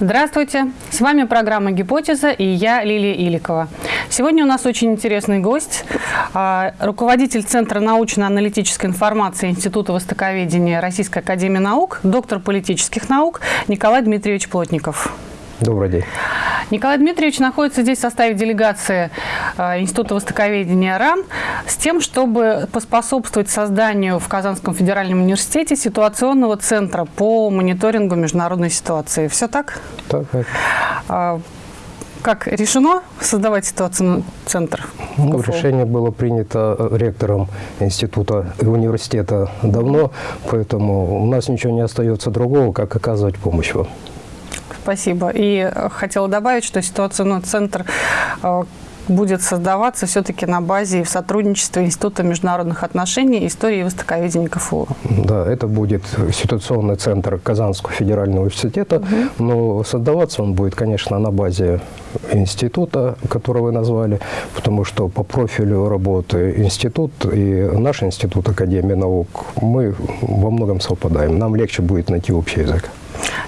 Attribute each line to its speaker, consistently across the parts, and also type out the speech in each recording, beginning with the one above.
Speaker 1: Здравствуйте! С вами программа «Гипотеза» и я, Лилия Иликова. Сегодня у нас очень интересный гость, а, руководитель Центра научно-аналитической информации Института востоковедения Российской Академии Наук, доктор политических наук Николай Дмитриевич Плотников.
Speaker 2: Добрый день.
Speaker 1: Николай Дмитриевич находится здесь в составе делегации э, Института востоковедения РАН с тем, чтобы поспособствовать созданию в Казанском федеральном университете ситуационного центра по мониторингу международной ситуации. Все так?
Speaker 2: Так. так.
Speaker 1: А, как решено создавать ситуационный центр?
Speaker 2: Ну, решение было принято э, ректором института и университета давно, поэтому у нас ничего не остается другого, как оказывать помощь вам.
Speaker 1: Спасибо. И э, хотела добавить, что ситуационный центр э, будет создаваться все-таки на базе в сотрудничестве Института международных отношений, истории и востоковедения КФУ.
Speaker 2: Да, это будет ситуационный центр Казанского федерального университета, угу. но создаваться он будет, конечно, на базе института, который вы назвали, потому что по профилю работы институт и наш институт Академии наук, мы во многом совпадаем. Нам легче будет найти общий язык.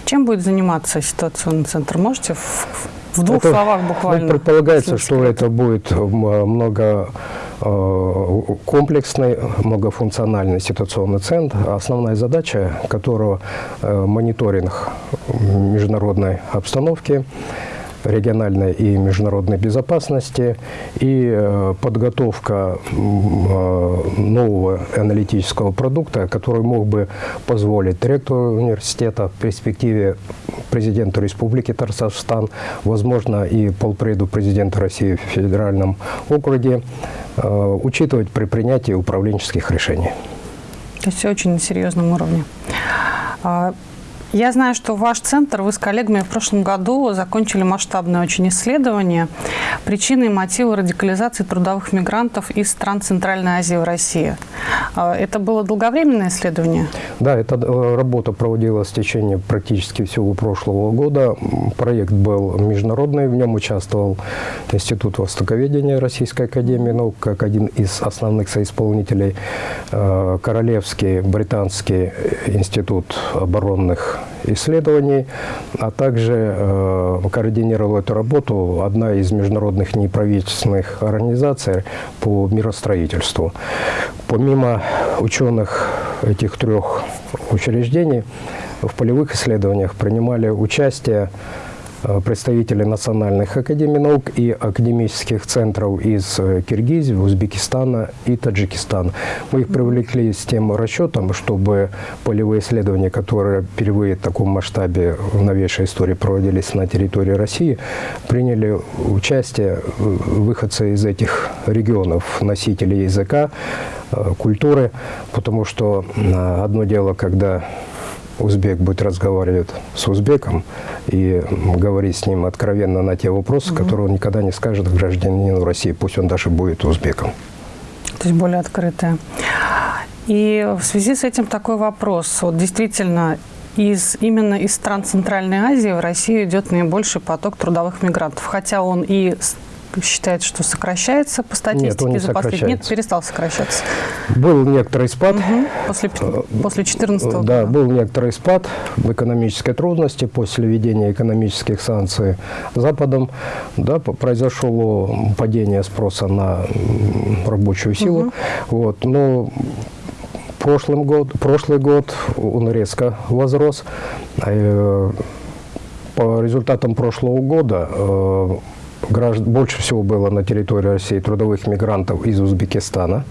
Speaker 1: Чем будет заниматься ситуационный центр? Можете в, в двух это, словах ну, буквально?
Speaker 2: Ну, предполагается, что это будет много э, комплексный, многофункциональный ситуационный центр, основная задача которого э, мониторинг международной обстановки, региональной и международной безопасности и э, подготовка э, нового аналитического продукта, который мог бы позволить ректору университета в перспективе президенту Республики Татарстан, возможно, и полпреду президента России в федеральном округе, э, учитывать при принятии управленческих решений.
Speaker 1: То есть все очень на серьезном уровне. Я знаю, что ваш центр, вы с коллегами в прошлом году закончили масштабное очень исследование причины и мотивы радикализации трудовых мигрантов из стран Центральной Азии в России. А, это было долговременное исследование?
Speaker 2: Да, эта э, работа проводилась в течение практически всего прошлого года. Проект был международный, в нем участвовал Институт востоковедения Российской Академии наук как один из основных соисполнителей, э, Королевский британский институт оборонных исследований, а также э, координировала эту работу одна из международных неправительственных организаций по миростроительству. Помимо ученых этих трех учреждений, в полевых исследованиях принимали участие представители национальных академий наук и академических центров из э, Киргизии, Узбекистана и Таджикистана. Мы их привлекли с тем расчетом, чтобы полевые исследования, которые впервые в таком масштабе в новейшей истории проводились на территории России, приняли участие э, выходцы из этих регионов, носители языка, культуры, потому что одно дело, когда узбек будет разговаривать с узбеком и говорить с ним откровенно на те вопросы, угу. которые он никогда не скажет гражданину России, пусть он даже будет узбеком.
Speaker 1: То есть более открытая. И в связи с этим такой вопрос. Вот действительно, из, именно из стран Центральной Азии в Россию идет наибольший поток трудовых мигрантов. Хотя он и считает, что сокращается по статистике Нет, он не за последние Нет, перестал сокращаться.
Speaker 2: Был некоторый спад. Угу.
Speaker 1: После, после 14 года.
Speaker 2: Да, был некоторый спад в экономической трудности после введения экономических санкций Западом. Да, произошло падение спроса на рабочую силу. Угу. Вот, но прошлым год, прошлый год он резко возрос. Э, по результатам прошлого года э, граждан, больше всего было на территории России трудовых мигрантов из Узбекистана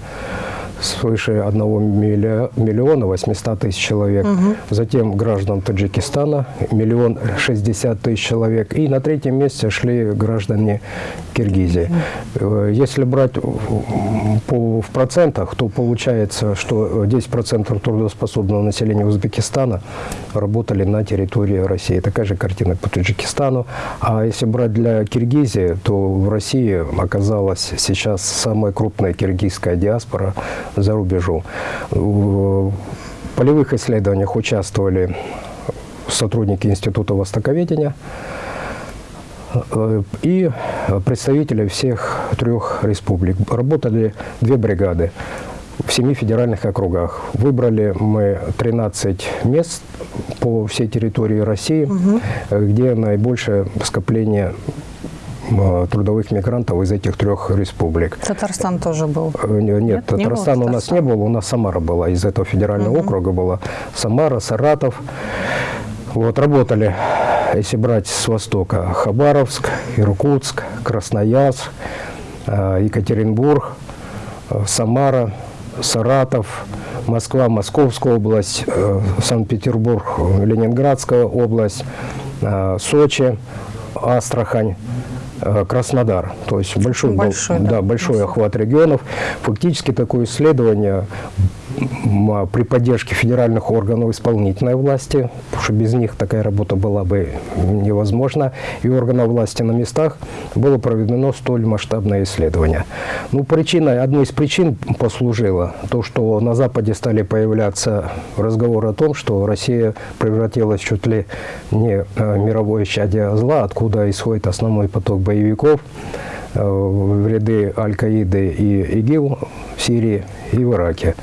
Speaker 2: свыше 1 миллиона 800 тысяч человек. Угу. Затем граждан Таджикистана миллион 60 тысяч человек. И на третьем месте шли граждане Киргизии. Угу. Если брать по, в процентах, то получается, что 10% трудоспособного населения Узбекистана работали на территории России. Такая же картина по Таджикистану. А если брать для Киргизии, то в России оказалась сейчас самая крупная киргизская диаспора за рубежом. В полевых исследованиях участвовали сотрудники Института востоковедения э, и представители всех трех республик. Работали две бригады. в семи федеральных округах. Выбрали мы 13 мест по всей территории России, угу. где наибольшее скопление трудовых мигрантов из этих трех республик.
Speaker 1: Татарстан тоже был?
Speaker 2: Э, нет, Нет Татарстан не у нас не был, у нас Самара была, из этого федерального угу. округа была Самара, Саратов. Вот, работали, если брать с востока, Хабаровск, Иркутск, Красноярск, Екатеринбург, Самара, Саратов, Москва, Московская область, э, Санкт-Петербург, Ленинградская область, э, Сочи, Астрахань, э, Краснодар. То есть большой, большой, был, да, да, большой охват регионов. Фактически такое исследование при поддержке федеральных органов исполнительной власти, потому что без них такая работа была бы невозможна, и органов власти на местах было проведено столь масштабное исследование. Ну, причиной, одной из причин послужило то, что на Западе стали появляться разговоры о том, что Россия превратилась чуть ли не э, мировое чадие зла, откуда исходит основной поток боевиков, э, в ряды Аль-Каиды и ИГИЛ в Сирии и в Ираке.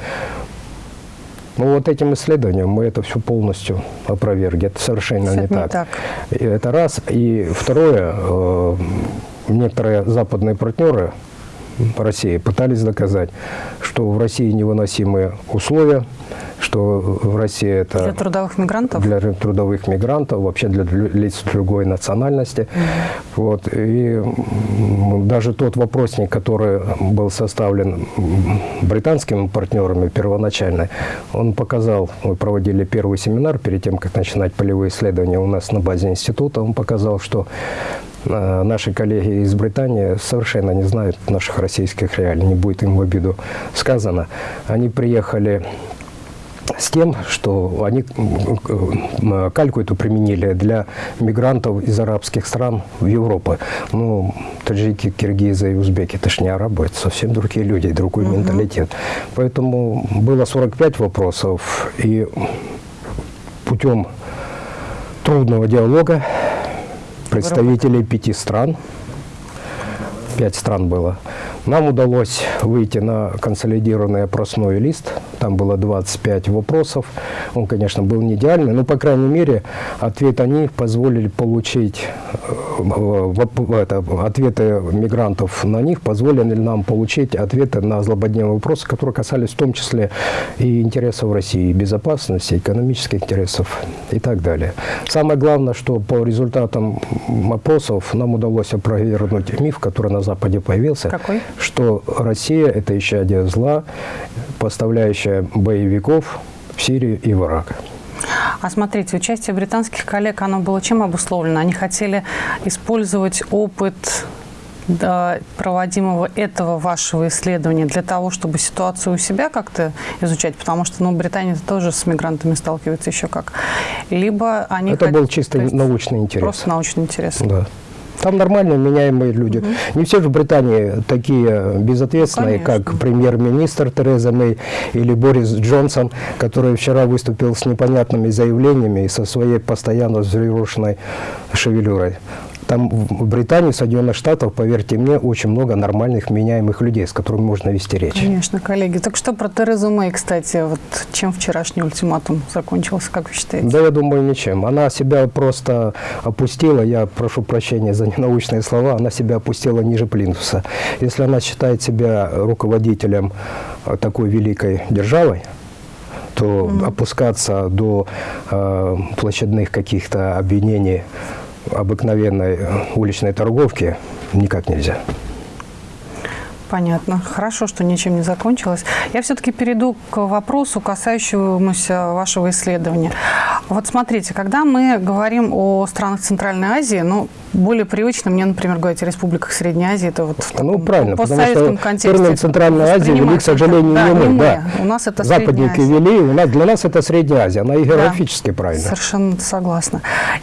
Speaker 2: Ну вот этим исследованием мы это все полностью опровергли. Это совершенно не, не так. так. Это раз. И второе, э, некоторые западные партнеры России пытались доказать, что в России невыносимые условия, что в России это...
Speaker 1: Для трудовых мигрантов?
Speaker 2: Для трудовых мигрантов, вообще для лиц другой национальности. Mm -hmm. вот. И даже тот вопросник, который был составлен британскими партнерами первоначально, он показал, мы проводили первый семинар перед тем, как начинать полевые исследования у нас на базе института, он показал, что э, наши коллеги из Британии совершенно не знают наших российских реалий, не будет им в обиду сказано. Они приехали с тем, что они кальку эту применили для мигрантов из арабских стран в Европу. Ну, таджики, киргизы и узбеки, это ж не арабы, это совсем другие люди, другой угу. менталитет. Поэтому было 45 вопросов, и путем трудного диалога представителей пяти стран, пять стран было, нам удалось выйти на консолидированный опросной лист. Там было 25 вопросов. Он, конечно, был не идеальный, но, по крайней мере, ответ они позволили получить, э, это, ответы мигрантов на них позволили нам получить ответы на злободневные вопросы, которые касались в том числе и интересов России, безопасности, экономических интересов и так далее. Самое главное, что по результатам опросов нам удалось опровергнуть миф, который на Западе появился.
Speaker 1: Какой?
Speaker 2: Что Россия – это еще один зла, поставляющая боевиков в Сирию и в Ирак.
Speaker 1: А смотрите, участие британских коллег, оно было чем обусловлено? Они хотели использовать опыт да, проводимого этого вашего исследования для того, чтобы ситуацию у себя как-то изучать, потому что ну, Британия тоже с мигрантами сталкивается еще как. Либо они...
Speaker 2: Это хотят, был чисто научный интерес.
Speaker 1: Просто научный интерес.
Speaker 2: Да. Там нормально меняемые люди. Угу. Не все же в Британии такие безответственные, Конечно. как премьер-министр Тереза Мэй или Борис Джонсон, который вчера выступил с непонятными заявлениями и со своей постоянно взъерошенной шевелюрой. Там в Британии, в Соединенных Штатах, поверьте мне, очень много нормальных, меняемых людей, с которыми можно вести речь.
Speaker 1: Конечно, коллеги. Так что про Терезу Мэй, кстати, вот чем вчерашний ультиматум закончился, как вы считаете?
Speaker 2: Да, я думаю, ничем. Она себя просто опустила, я прошу прощения за ненаучные слова, она себя опустила ниже плинтуса. Если она считает себя руководителем такой великой державой, то mm -hmm. опускаться до э, площадных каких-то обвинений обыкновенной уличной торговки никак нельзя.
Speaker 1: Понятно. Хорошо, что ничем не закончилось. Я все-таки перейду к вопросу, касающемуся вашего исследования. Вот смотрите, когда мы говорим о странах Центральной Азии, ну, более привычно мне, например, говорить о республиках Средней Азии, это вот в
Speaker 2: ну, правильно, потому что контексте. термин Центральной Азии вели, к сожалению,
Speaker 1: да,
Speaker 2: не мы.
Speaker 1: мы. Да. У нас это
Speaker 2: Западники вели, у нас, для нас это Средняя Азия, она и географически да, правильно.
Speaker 1: Совершенно согласна.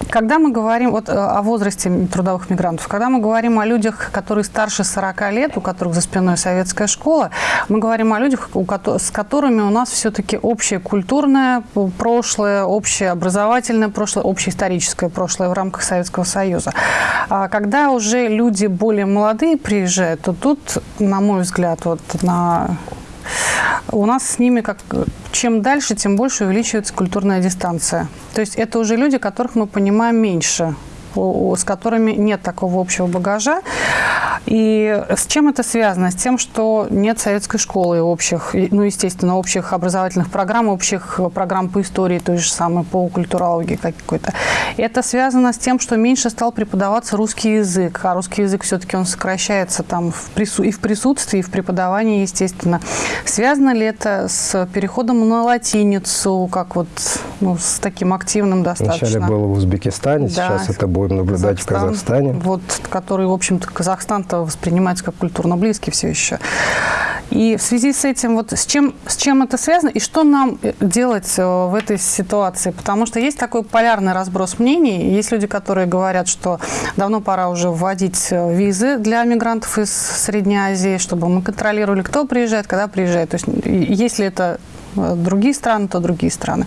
Speaker 1: Когда мы говорим вот, э, о возрасте трудовых мигрантов, когда мы говорим о людях, которые старше 40 лет, у которых за спиной советская школа, мы говорим о людях, с которыми у нас все-таки общее культурное прошлое, общее образовательное прошлое, общее историческое прошлое в рамках Советского Союза. А когда уже люди более молодые приезжают, то тут, на мой взгляд, вот на у нас с ними как чем дальше, тем больше увеличивается культурная дистанция. То есть это уже люди, которых мы понимаем меньше с которыми нет такого общего багажа. И с чем это связано? С тем, что нет советской школы общих, ну, естественно, общих образовательных программ, общих программ по истории, той же самой, по культурологии какой-то. Это связано с тем, что меньше стал преподаваться русский язык, а русский язык все-таки он сокращается там в прису и в присутствии, и в преподавании, естественно. Связано ли это с переходом на латиницу, как вот ну, с таким активным достаточно?
Speaker 2: Вначале было в Узбекистане, да. сейчас это будем наблюдать Казахстан, в Казахстане.
Speaker 1: Вот, который, в общем-то, Казахстан-то воспринимается как культурно близкий все еще. И в связи с этим, вот с чем, с чем это связано и что нам э, делать э, в этой ситуации? Потому что есть такой полярный разброс мнений. Есть люди, которые говорят, что давно пора уже вводить э, визы для мигрантов из Средней Азии, чтобы мы контролировали, кто приезжает, когда приезжает. То есть если это другие страны, то другие страны.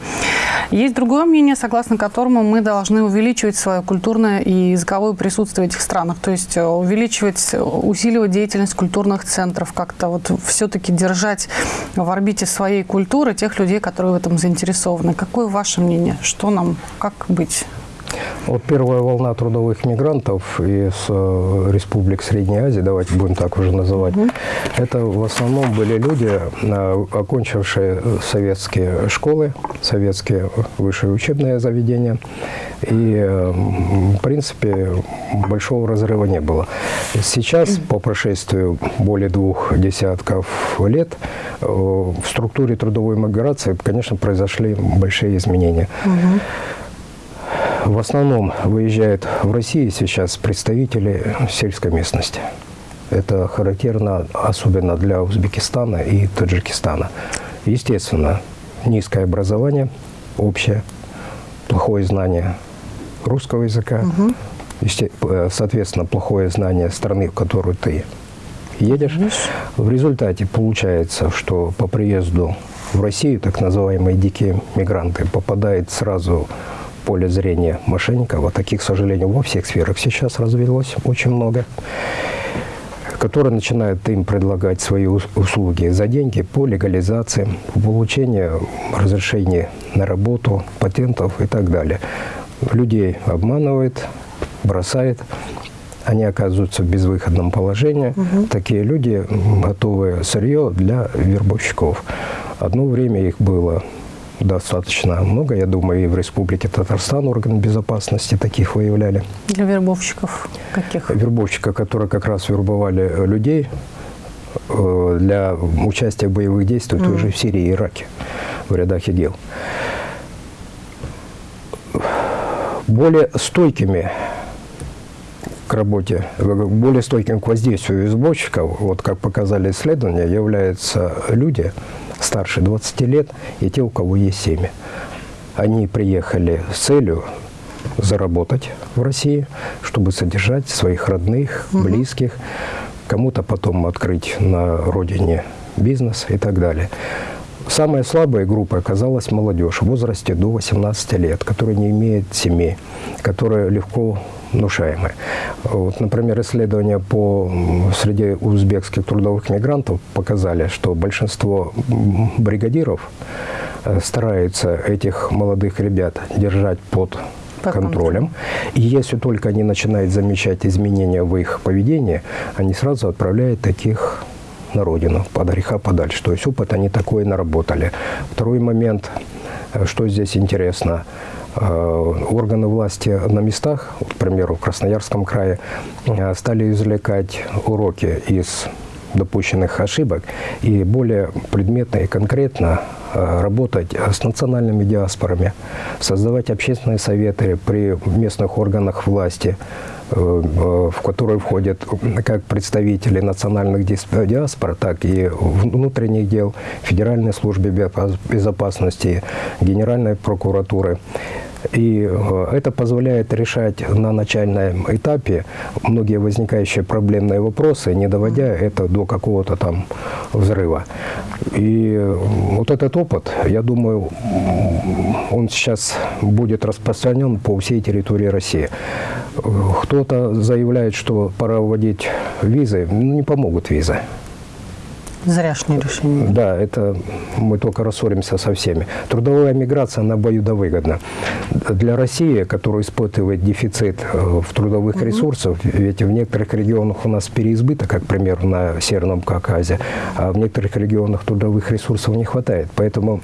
Speaker 1: Есть другое мнение, согласно которому мы должны увеличивать свое культурное и языковое присутствие в этих странах, то есть э, увеличивать, усиливать деятельность культурных центров, как-то вот все-таки держать в орбите своей культуры тех людей, которые в этом заинтересованы. Какое ваше мнение? Что нам, как быть?
Speaker 2: Вот первая волна трудовых мигрантов из э, республик Средней Азии, давайте будем так уже называть, угу. это в основном были люди, э, окончившие советские школы, советские высшие учебные заведения. И, э, в принципе, большого разрыва не было. Сейчас, по прошествию более двух десятков лет, в структуре трудовой миграции, конечно, произошли большие изменения. Угу. В основном выезжают в Россию сейчас представители сельской местности. Это характерно особенно для Узбекистана и Таджикистана. Естественно, низкое образование общее, плохое знание русского языка, угу. соответственно, плохое знание страны, в которую ты едешь. В результате получается, что по приезду в Россию так называемые дикие мигранты попадают сразу поле зрения мошенников, а таких, к сожалению, во всех сферах сейчас развелось очень много, которые начинают им предлагать свои услуги за деньги по легализации, по получению разрешения на работу, патентов и так далее. Людей обманывают, бросают, они оказываются в безвыходном положении. Угу. Такие люди готовы сырье для вербовщиков. Одно время их было достаточно много, я думаю, и в Республике Татарстан органы безопасности таких выявляли.
Speaker 1: Для вербовщиков каких?
Speaker 2: Вербовщика, которые как раз вербовали людей э, для участия в боевых действиях mm. той в Сирии и Ираке, в рядах ИГИЛ. Более стойкими к работе, более стойким к воздействию избочков, вот как показали исследования, являются люди, старше 20 лет и те, у кого есть семья. Они приехали с целью заработать в России, чтобы содержать своих родных, близких, кому-то потом открыть на родине бизнес и так далее. Самая слабая группа оказалась молодежь в возрасте до 18 лет, которая не имеет семьи, которая легко внушаемые. Вот, например, исследования по среди узбекских трудовых мигрантов показали, что большинство бригадиров э, стараются этих молодых ребят держать под под контролем. И если только они начинают замечать изменения в их поведении, они сразу отправляют таких на родину, под греха подальше. То есть опыт они такой наработали. Второй момент, э, что здесь интересно – органы власти на местах, к примеру, в Красноярском крае, э, стали извлекать уроки из допущенных ошибок и более предметно и конкретно э, работать с национальными диаспорами, создавать общественные советы при местных органах власти, в которые входят как представители национальных диаспор, так и внутренних дел, Федеральной службы безопасности, Генеральной прокуратуры. И э, это позволяет решать на начальном этапе многие возникающие проблемные вопросы, не доводя это до какого-то там взрыва. И э, вот этот опыт, я думаю, он сейчас будет распространен по всей территории России. Кто-то заявляет, что пора вводить визы, ну, не помогут визы.
Speaker 1: Зряшнее решение.
Speaker 2: Да, это мы только рассоримся со всеми. Трудовая миграция, она обоюдовыгодна. Для России, которая испытывает дефицит э, в трудовых угу. ресурсах, ведь в некоторых регионах у нас переизбыток, как, пример, на Северном Кавказе, а в некоторых регионах трудовых ресурсов не хватает. Поэтому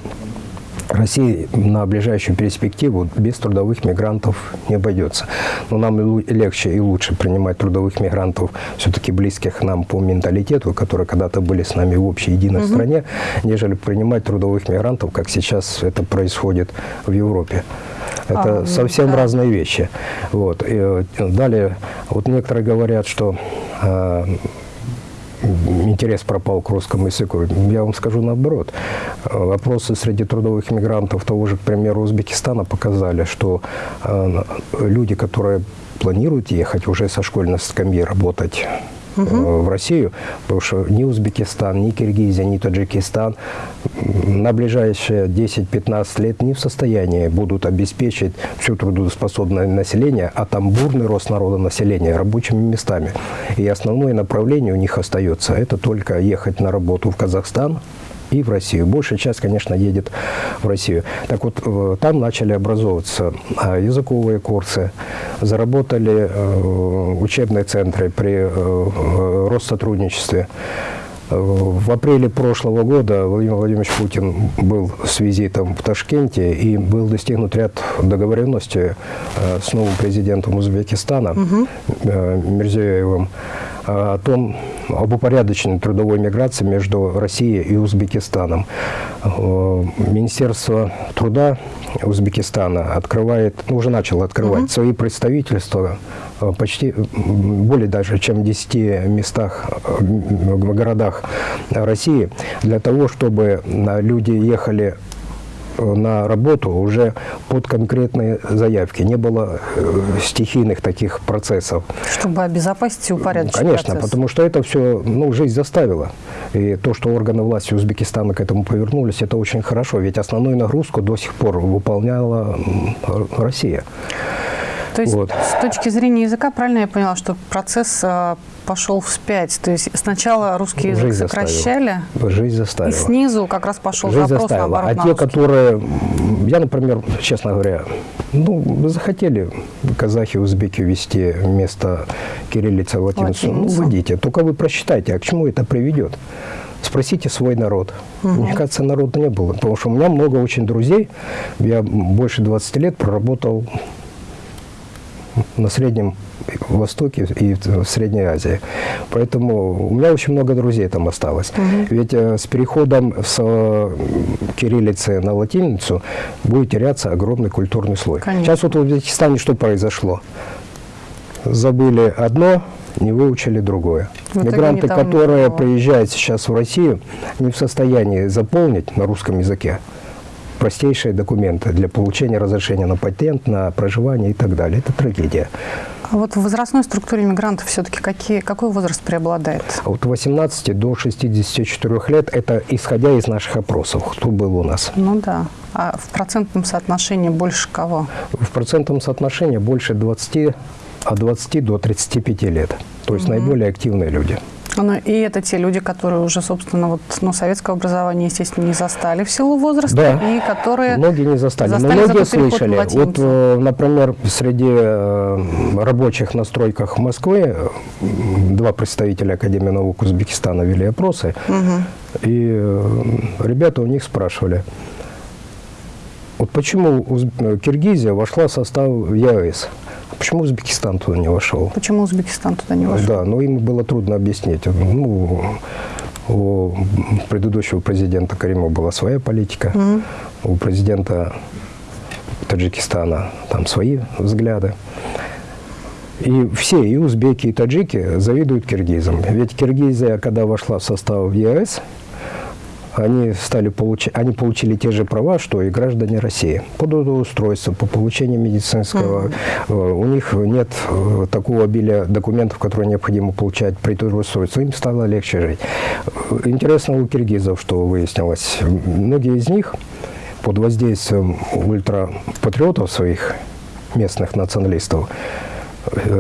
Speaker 2: Россия на ближайшую перспективу без трудовых мигрантов не обойдется. Но нам легче и лучше принимать трудовых мигрантов, все-таки близких нам по менталитету, которые когда-то были с нами в общей единой угу. стране, нежели принимать трудовых мигрантов, как сейчас это происходит в Европе. Это а, совсем да. разные вещи. Вот. И, э, далее, вот некоторые говорят, что э, интерес пропал к русскому языку. Я вам скажу наоборот. Вопросы среди трудовых мигрантов того же, к примеру, Узбекистана показали, что э, люди, которые планируют ехать уже со школьной скамьи работать угу. в Россию, потому что ни Узбекистан, ни Киргизия, ни Таджикистан на ближайшие 10-15 лет не в состоянии будут обеспечить все трудоспособное население, а там бурный рост народа населения рабочими местами. И основное направление у них остается – это только ехать на работу в Казахстан, и в Россию. Большая часть, конечно, едет в Россию. Так вот, э, там начали образовываться а, языковые курсы, заработали э, учебные центры при э, Россотрудничестве. В апреле прошлого года Владимир Владимирович Путин был с визитом в Ташкенте и был достигнут ряд договоренностей с новым президентом Узбекистана угу. Мирзияевым о том, об упорядоченной трудовой миграции между Россией и Узбекистаном. Э, Министерство труда Узбекистана открывает, ну, уже начало открывать угу. свои представительства э, почти более даже, чем в 10 местах, в городах России, для того, чтобы люди ехали на работу уже под конкретные заявки. Не было э, стихийных таких процессов.
Speaker 1: Чтобы обезопасить и упорядочить
Speaker 2: Конечно,
Speaker 1: процесс.
Speaker 2: потому что это все ну, жизнь заставила. И то, что органы власти Узбекистана к этому повернулись, это очень хорошо. Ведь основную нагрузку до сих пор выполняла Россия.
Speaker 1: То есть вот. с точки зрения языка, правильно я поняла, что процесс а, пошел вспять? То есть сначала русский язык Жизнь сокращали,
Speaker 2: заставила. Жизнь заставила.
Speaker 1: и снизу как раз пошел
Speaker 2: Жизнь
Speaker 1: запрос
Speaker 2: заставила.
Speaker 1: наоборот
Speaker 2: А
Speaker 1: на
Speaker 2: те,
Speaker 1: русский.
Speaker 2: которые, я, например, честно говоря, ну, захотели казахи, узбеки вести вместо кириллицы латиницу, латиницу. ну, введите. Только вы просчитайте, а к чему это приведет? Спросите свой народ. Угу. Мне кажется, народа не было. Потому что у меня много очень друзей. Я больше 20 лет проработал на Среднем Востоке и в Средней Азии. Поэтому у меня очень много друзей там осталось. Угу. Ведь э, с переходом с э, кириллицы на латиницу будет теряться огромный культурный слой. Конечно. Сейчас вот в Узбекистане что произошло? Забыли одно, не выучили другое. Вот Мигранты, которые приезжают сейчас в Россию, не в состоянии заполнить на русском языке простейшие документы для получения разрешения на патент, на проживание и так далее. Это трагедия.
Speaker 1: А вот в возрастной структуре мигрантов все-таки какие, какой возраст преобладает?
Speaker 2: От 18 до 64 лет, это исходя из наших опросов, кто был у нас.
Speaker 1: Ну да. А в процентном соотношении больше кого?
Speaker 2: В процентном соотношении больше 20, от 20 до 35 лет. То есть угу. наиболее активные люди.
Speaker 1: Ну, и это те люди, которые уже, собственно, вот, ну, советское образование, естественно, не застали в силу возраста,
Speaker 2: да.
Speaker 1: и которые
Speaker 2: многие не застали, застали но многие слышали. Вот, э, например, среди э, рабочих на стройках Москвы два представителя Академии наук Узбекистана вели опросы, угу. и э, ребята у них спрашивали, вот почему Киргизия вошла в состав ЕАЭС? Почему Узбекистан туда не вошел?
Speaker 1: Почему Узбекистан туда не вошел?
Speaker 2: Да, но им было трудно объяснить. Ну, у предыдущего президента Каримова была своя политика, угу. у президента Таджикистана там свои взгляды. И все, и узбеки, и таджики завидуют киргизам. Ведь Киргизия, когда вошла в состав ЕС, они, стали получ... они получили те же права, что и граждане России. По трудоустройству, по получению медицинского. Mm. У них нет э, такого обилия документов, которые необходимо получать при трудоустройстве. Им стало легче жить. Интересно у киргизов, что выяснилось. Многие из них под воздействием ультрапатриотов своих местных националистов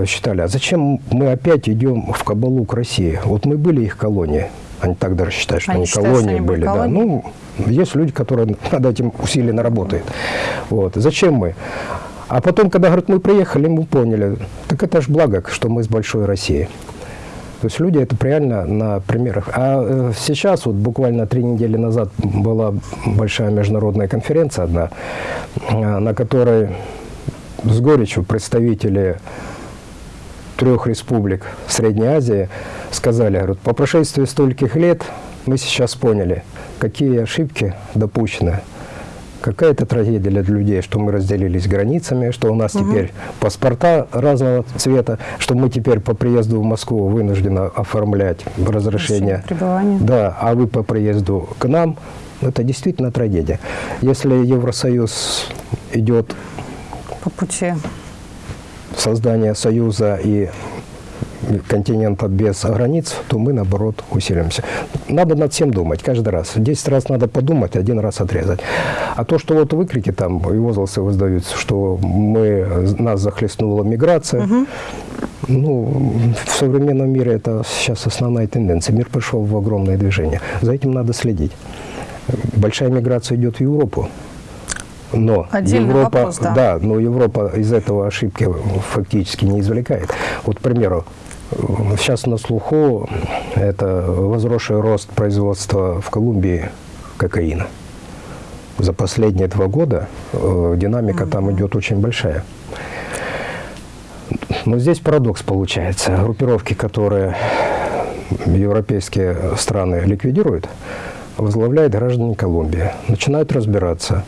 Speaker 2: считали, а зачем мы опять идем в кабалу к России? Вот мы были их колонией, Они так даже считают, что
Speaker 1: они,
Speaker 2: они
Speaker 1: считают,
Speaker 2: колонии
Speaker 1: что они
Speaker 2: были.
Speaker 1: колонии?
Speaker 2: Да. Ну, есть люди, которые над этим усиленно работают. Вот. Зачем мы? А потом, когда, говорят, мы приехали, мы поняли, так это же благо, что мы с большой России. То есть люди это реально на примерах. А э, сейчас, вот буквально три недели назад была большая международная конференция одна, э, на которой с горечью представители трех республик Средней Азии сказали, говорят, по прошествии стольких лет мы сейчас поняли, какие ошибки допущены. Какая это трагедия для людей, что мы разделились границами, что у нас угу. теперь паспорта разного цвета, что мы теперь по приезду в Москву вынуждены оформлять разрешение. Да, а вы по приезду к нам, это действительно трагедия. Если Евросоюз идет
Speaker 1: по пути
Speaker 2: создания союза и континента без границ, то мы, наоборот, усилимся. Надо над всем думать каждый раз. Десять раз надо подумать, один раз отрезать. А то, что вот выкрики там и возгласы воздаются, что мы, нас захлестнула миграция, угу. ну, в современном мире это сейчас основная тенденция. Мир пришел в огромное движение. За этим надо следить. Большая миграция идет в Европу. Но
Speaker 1: Отдельный
Speaker 2: Европа,
Speaker 1: вопрос, да.
Speaker 2: да, но Европа из этого ошибки фактически не извлекает. Вот, к примеру, Сейчас на слуху это возросший рост производства в Колумбии кокаина. За последние два года э, динамика mm -hmm. там идет очень большая. Но здесь парадокс получается. Группировки, которые европейские страны ликвидируют, возглавляют граждане Колумбии. Начинают разбираться,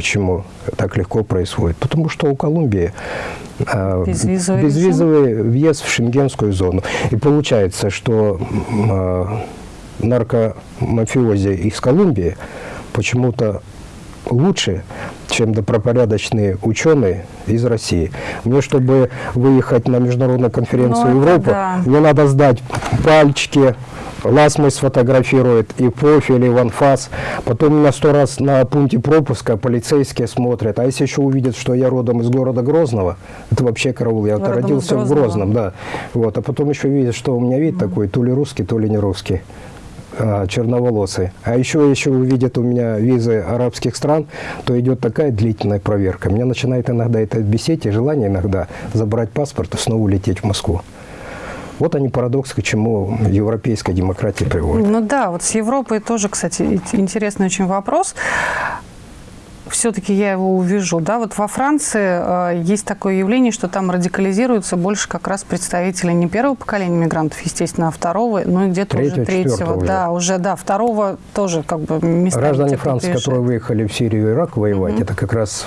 Speaker 2: почему так легко происходит. Потому что у Колумбии
Speaker 1: а, безвизовый,
Speaker 2: безвизовый въезд в шенгенскую зону. И получается, что э, наркомафиози из Колумбии почему-то лучше, чем добропорядочные ученые из России. Мне, чтобы выехать на международную конференцию
Speaker 1: ну,
Speaker 2: Европы,
Speaker 1: да.
Speaker 2: мне надо сдать пальчики, Ласмой сфотографирует, и профиль, и ванфас. Потом меня сто раз на пункте пропуска полицейские смотрят. А если еще увидят, что я родом из города Грозного, это вообще караул. Я родился в Грозном, да. Вот. А потом еще видят, что у меня вид mm -hmm. такой, то ли русский, то ли не русский а, черноволосый. А еще, еще увидят у меня визы арабских стран, то идет такая длительная проверка. Меня начинает иногда это бесить, и желание иногда забрать паспорт и снова улететь в Москву. Вот они парадокс, к чему европейская демократия приводит.
Speaker 1: Ну да, вот с Европой тоже, кстати, интересный очень вопрос все-таки я его увижу. Да? Вот во Франции э, есть такое явление, что там радикализируются больше как раз представители не первого поколения мигрантов, естественно, а второго, ну и где-то уже третьего. Уже. Да, уже, да, второго тоже как бы места.
Speaker 2: Граждане Франции, приезжают. которые выехали в Сирию и Ирак воевать, угу. это как раз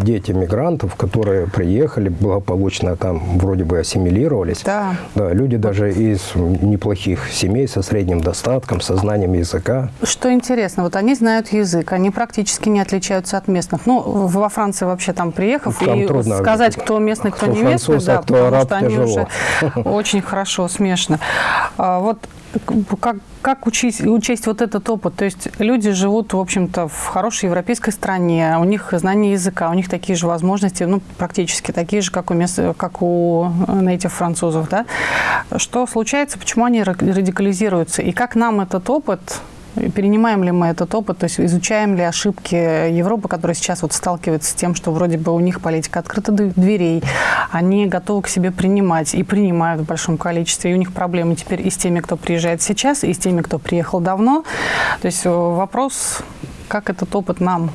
Speaker 2: дети мигрантов, которые приехали, благополучно там вроде бы ассимилировались.
Speaker 1: Да.
Speaker 2: да люди даже из неплохих семей со средним достатком, со знанием языка.
Speaker 1: Что интересно, вот они знают язык, они практически не отличаются от местных. Ну, во Франции вообще там приехав, там и трудно. сказать, кто местный, кто, кто не местный, да,
Speaker 2: а кто потому араб, что они
Speaker 1: тяжело. уже очень хорошо, смешно. А, вот как, как учесть, учесть вот этот опыт? То есть люди живут, в общем-то, в хорошей европейской стране, у них знание языка, у них такие же возможности, ну, практически такие же, как у, мест, как у этих французов, да? Что случается, почему они радикализируются? И как нам этот опыт Перенимаем ли мы этот опыт, то есть изучаем ли ошибки Европы, которая сейчас вот сталкивается с тем, что вроде бы у них политика открыта дверей, они готовы к себе принимать и принимают в большом количестве, и у них проблемы теперь и с теми, кто приезжает сейчас, и с теми, кто приехал давно. То есть э, вопрос, как этот опыт нам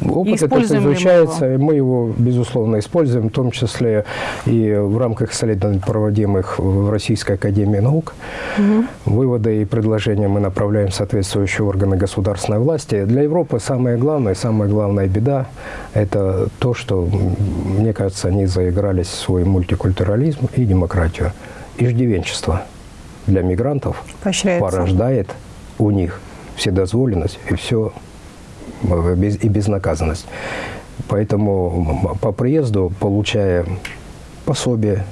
Speaker 2: Опыт этот изучается, его? и мы его, безусловно, используем, в том числе и в рамках исследований, проводимых в Российской Академии Наук. Угу. Выводы и предложения мы направляем в соответствующие органы государственной власти. Для Европы самое главное, самая главная беда – это то, что, мне кажется, они заигрались в свой мультикультурализм и демократию. Иждивенчество для мигрантов порождает у них вседозволенность и все и безнаказанность. Поэтому по приезду, получая пособие,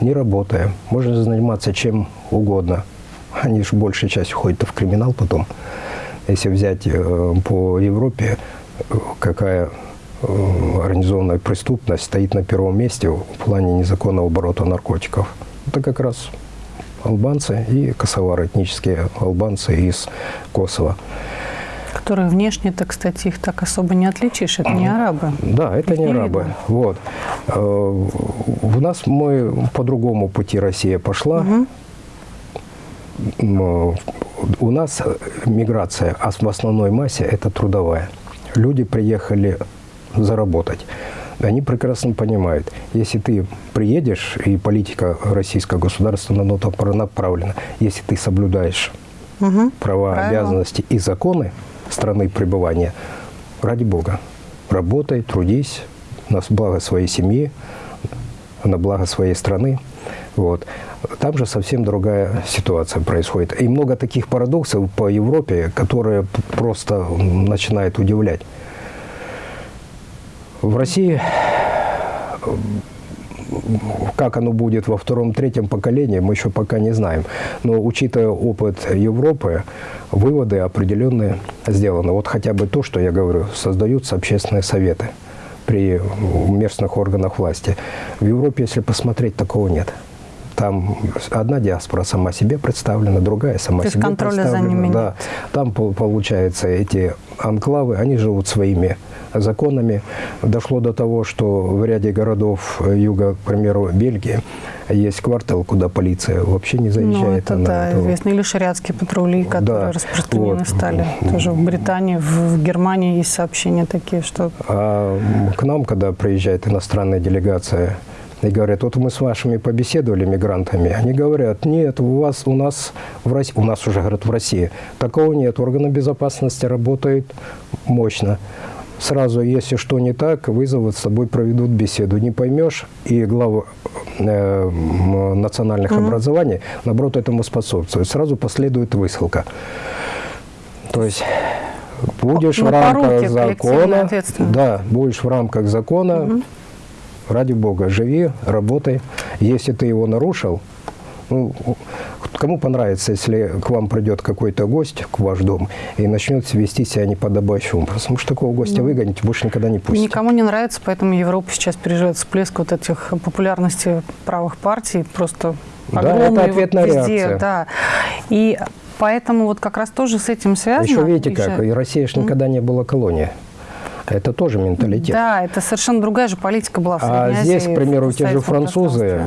Speaker 2: не работая, можно заниматься чем угодно. Они же большей частью ходят в криминал потом. Если взять э, по Европе, какая э, организованная преступность стоит на первом месте в плане незаконного оборота наркотиков. Это как раз албанцы и косовары, этнические албанцы из Косово.
Speaker 1: Которые внешне-то, кстати, их так особо не отличишь. Это не арабы.
Speaker 2: Да, это
Speaker 1: Их
Speaker 2: не
Speaker 1: не
Speaker 2: арабы.
Speaker 1: видно.
Speaker 2: Вот. Э, У нас мы по другому пути Россия пошла. М, У нас миграция а в основной массе это трудовая. Люди приехали заработать. Они прекрасно понимают, если ты приедешь, и политика российского государства на то направлена, если ты соблюдаешь
Speaker 1: Мгм.
Speaker 2: права,
Speaker 1: Правила.
Speaker 2: обязанности и законы страны пребывания, ради Бога, работай, трудись на благо своей семьи, на благо своей страны. Вот. Там же совсем другая ситуация происходит. И много таких парадоксов по Европе, которые просто начинают удивлять. В России как оно будет во втором-третьем поколении, мы еще пока не знаем. Но учитывая опыт Европы, выводы определенные сделаны. Вот хотя бы то, что я говорю, создаются общественные советы при местных органах власти. В Европе, если посмотреть, такого нет. Там одна диаспора сама себе представлена, другая сама
Speaker 1: То
Speaker 2: себе
Speaker 1: контроля за
Speaker 2: представлена.
Speaker 1: ними нет.
Speaker 2: Да. Там, пол- получается, эти анклавы, они живут своими законами. Дошло до того, что в ряде городов э, юга, к примеру, Бельгии, есть квартал, куда полиция вообще не
Speaker 1: Ну,
Speaker 2: заезжает.
Speaker 1: это
Speaker 2: она
Speaker 1: да,
Speaker 2: этого-
Speaker 1: известно. Или шариатские патрули, которые
Speaker 2: Да,
Speaker 1: распространены
Speaker 2: вот.
Speaker 1: стали. Тоже в Британии, в, в Германии есть сообщения такие, что
Speaker 2: А к нам, когда приезжает иностранная делегация и говорят, вот мы с вашими побеседовали, мигрантами, они говорят, нет, у вас, у нас в России, у нас уже, говорят, в России, такого нет, органы безопасности работают мощно. Сразу, если что не так, вызовут, с тобой проведут беседу. Не поймешь, и глава э, национальных образований, наоборот, этому способствует. Сразу последует высылка. То есть будешь
Speaker 1: Ну,
Speaker 2: в рамках закона, да, будешь в рамках закона, ради бога, живи, работай. Если ты его нарушил, ну, кому понравится, если к вам придет какой-то гость к ваш дом и начнет вести себя неподобающим образом? Что такого гостя выгонить больше никогда не пустите.
Speaker 1: никому не нравится, поэтому Европа сейчас переживает всплеск вот этих популярности правых партий. Просто
Speaker 2: Да, это
Speaker 1: огромный вот
Speaker 2: ответная
Speaker 1: везде,
Speaker 2: реакция.
Speaker 1: Да. И поэтому вот как раз тоже с этим связано.
Speaker 2: Еще видите как,
Speaker 1: Еще-
Speaker 2: и Россия же никогда не была колонией. Это тоже менталитет.
Speaker 1: Да, это совершенно другая же политика была в
Speaker 2: А здесь, к примеру, у тех же французы,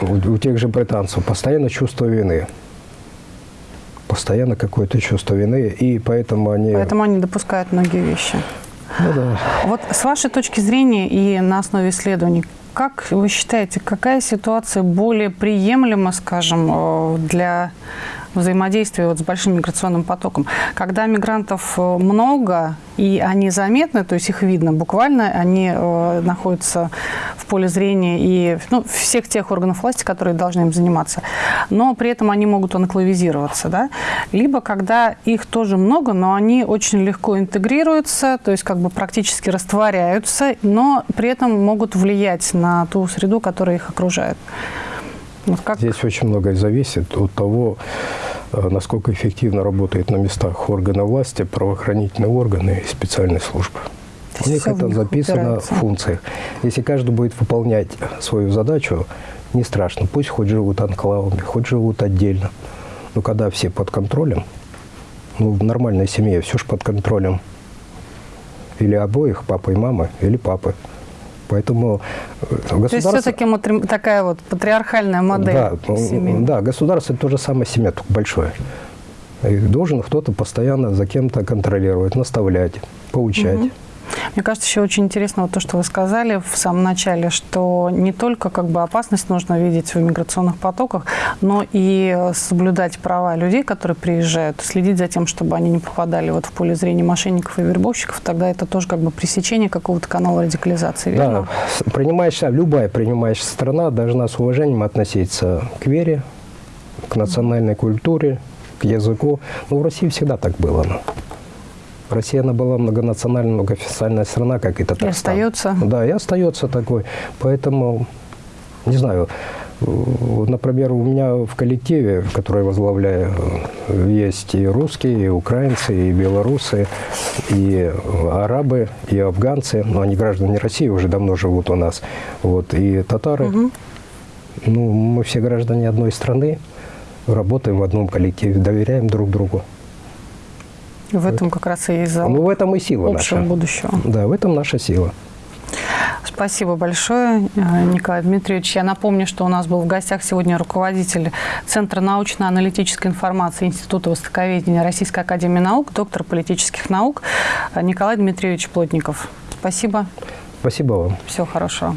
Speaker 2: у, у тех же британцев постоянно чувство вины. Постоянно какое-то чувство вины, и поэтому они...
Speaker 1: Поэтому они допускают многие вещи.
Speaker 2: Ну да.
Speaker 1: Вот с вашей точки зрения и на основе исследований, как вы считаете, какая ситуация более приемлема, скажем, э, для взаимодействия вот с большим миграционным потоком? Когда мигрантов э, много, и они заметны, то есть их видно буквально, они э, находятся в поле зрения и ну, всех тех органов власти, которые должны им заниматься, но при этом они могут анклавизироваться, да? Либо когда их тоже много, но они очень легко интегрируются, то есть как бы практически растворяются, но при этом могут влиять на ту среду, которая их окружает. Вот как...
Speaker 2: Здесь очень многое зависит от того, э, насколько эффективно работают на местах органы власти, правоохранительные органы и специальные службы. У них это записано
Speaker 1: упирается.
Speaker 2: в функциях. Если каждый будет выполнять свою задачу, не страшно. Пусть хоть живут анклавами, хоть живут отдельно. Но когда все под контролем, ну, в нормальной семье все же под контролем. Или обоих, папы и мамы, или папы. Поэтому э,
Speaker 1: То есть
Speaker 2: государство...
Speaker 1: все-таки такая вот патриархальная модель
Speaker 2: Да,
Speaker 1: семейная.
Speaker 2: да, государство это то же самое семья, только большое. И должен кто-то постоянно за кем-то контролировать, наставлять, поучать.
Speaker 1: Мне кажется, еще очень интересно вот то, что вы сказали в самом начале, что не только как бы опасность нужно видеть в миграционных потоках, но и э, соблюдать права людей, которые приезжают, следить за тем, чтобы они не попадали вот в поле зрения мошенников и вербовщиков, тогда это тоже как бы пресечение какого-то канала радикализации, верно?
Speaker 2: Да, принимающая, любая принимающая страна должна с уважением относиться к вере, к национальной культуре, к языку. Ну, в России всегда так было. Россия, она была многонациональная, многоофициальная страна, как и Татарстан.
Speaker 1: остается.
Speaker 2: Да, и остается такой. Поэтому, не знаю, например, у меня в коллективе, который я возглавляю, есть и русские, и украинцы, и белорусы, и арабы, и афганцы, но они граждане России уже давно живут у нас, вот, и татары. Ну, мы все граждане одной страны, работаем в одном коллективе, доверяем друг другу.
Speaker 1: В этом как раз и залог
Speaker 2: Ну, в этом и сила
Speaker 1: общего
Speaker 2: наша.
Speaker 1: будущего.
Speaker 2: Да, в этом наша сила.
Speaker 1: Спасибо большое, э, Николай Дмитриевич. Я напомню, что у нас был в гостях сегодня руководитель Центра научно-аналитической информации Института востоковедения Российской Академии Наук, доктор политических наук э, Николай Дмитриевич Плотников. Спасибо.
Speaker 2: Спасибо вам.
Speaker 1: Всего хорошего.